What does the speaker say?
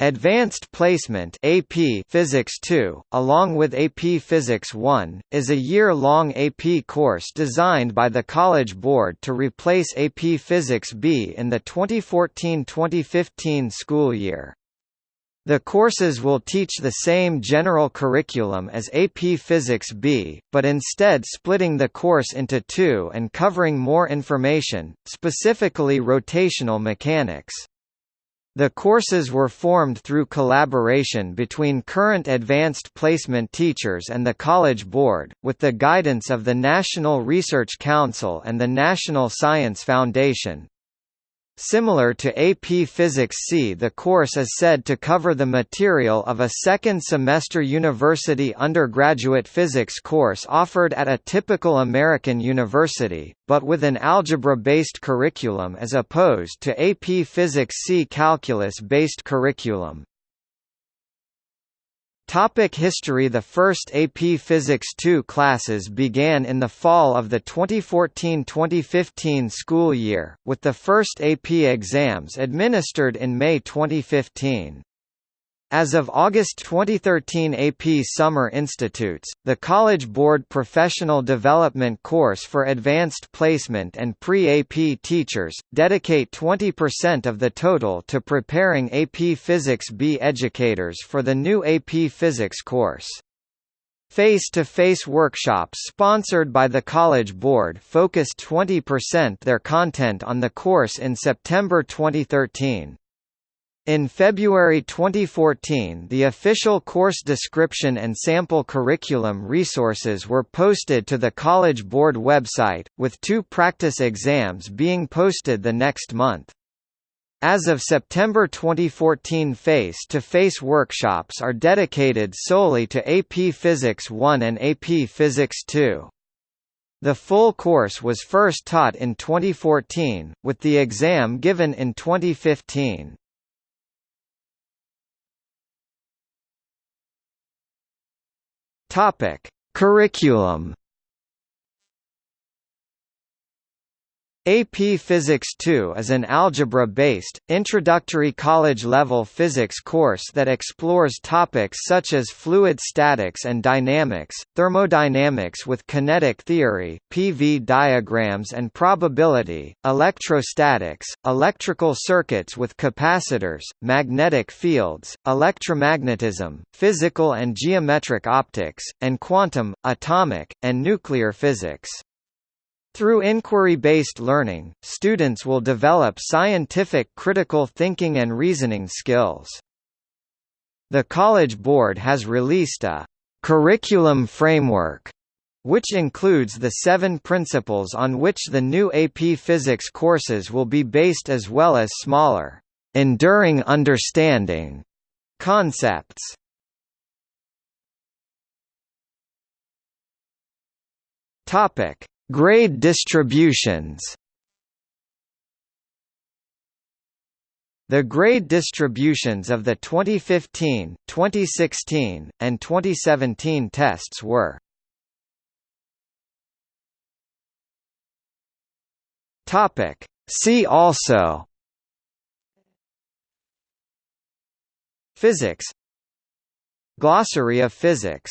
Advanced Placement AP Physics 2, along with AP Physics 1, is a year-long AP course designed by the College Board to replace AP Physics B in the 2014-2015 school year. The courses will teach the same general curriculum as AP Physics B, but instead splitting the course into two and covering more information, specifically rotational mechanics. The courses were formed through collaboration between current advanced placement teachers and the College Board, with the guidance of the National Research Council and the National Science Foundation. Similar to AP Physics C the course is said to cover the material of a second-semester university undergraduate physics course offered at a typical American university, but with an algebra-based curriculum as opposed to AP Physics C calculus-based curriculum. Topic history The first AP Physics 2 classes began in the fall of the 2014-2015 school year, with the first AP exams administered in May 2015. As of August 2013 AP Summer Institutes, the College Board Professional Development course for Advanced Placement and Pre-AP teachers, dedicate 20% of the total to preparing AP Physics B educators for the new AP Physics course. Face-to-face -face workshops sponsored by the College Board focused 20% their content on the course in September 2013. In February 2014 the official course description and sample curriculum resources were posted to the College Board website, with two practice exams being posted the next month. As of September 2014 face-to-face -face workshops are dedicated solely to AP Physics 1 and AP Physics 2. The full course was first taught in 2014, with the exam given in 2015. Topic: Curriculum AP Physics 2 is an algebra-based, introductory college-level physics course that explores topics such as fluid statics and dynamics, thermodynamics with kinetic theory, PV diagrams and probability, electrostatics, electrical circuits with capacitors, magnetic fields, electromagnetism, physical and geometric optics, and quantum, atomic, and nuclear physics. Through inquiry-based learning, students will develop scientific critical thinking and reasoning skills. The College Board has released a curriculum framework which includes the seven principles on which the new AP Physics courses will be based as well as smaller, enduring understanding concepts. Topic: Grade distributions. The grade distributions of the 2015, 2016, and 2017 tests were Topic. See also Physics Glossary of physics